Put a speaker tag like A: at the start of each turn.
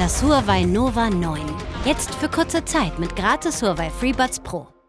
A: Das Huawei Nova 9. Jetzt für kurze Zeit mit gratis Huawei FreeBuds Pro.